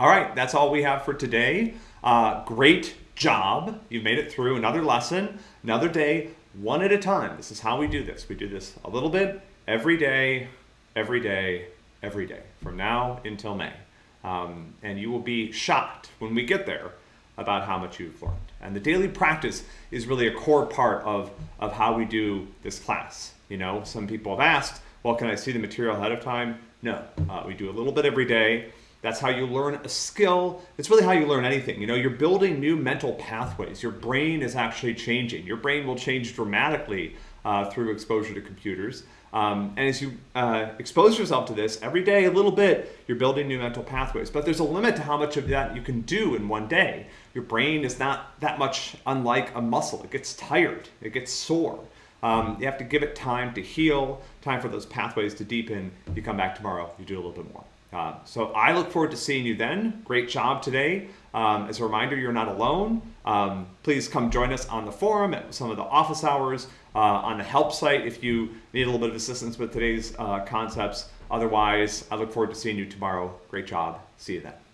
All right, that's all we have for today. Uh, great job. You've made it through another lesson, another day, one at a time. This is how we do this. We do this a little bit every day, every day, every day, from now until May. Um, and you will be shocked when we get there about how much you've learned. And the daily practice is really a core part of, of how we do this class. You know, some people have asked, well, can I see the material ahead of time? No, uh, we do a little bit every day. That's how you learn a skill. It's really how you learn anything. You know, you're building new mental pathways. Your brain is actually changing. Your brain will change dramatically uh, through exposure to computers. Um, and as you uh, expose yourself to this every day a little bit, you're building new mental pathways. But there's a limit to how much of that you can do in one day. Your brain is not that much unlike a muscle. It gets tired, it gets sore. Um, you have to give it time to heal, time for those pathways to deepen. You come back tomorrow, you do a little bit more. Uh, so I look forward to seeing you then. Great job today. Um, as a reminder, you're not alone. Um, please come join us on the forum at some of the office hours, uh, on the help site if you need a little bit of assistance with today's uh, concepts. Otherwise, I look forward to seeing you tomorrow. Great job. See you then.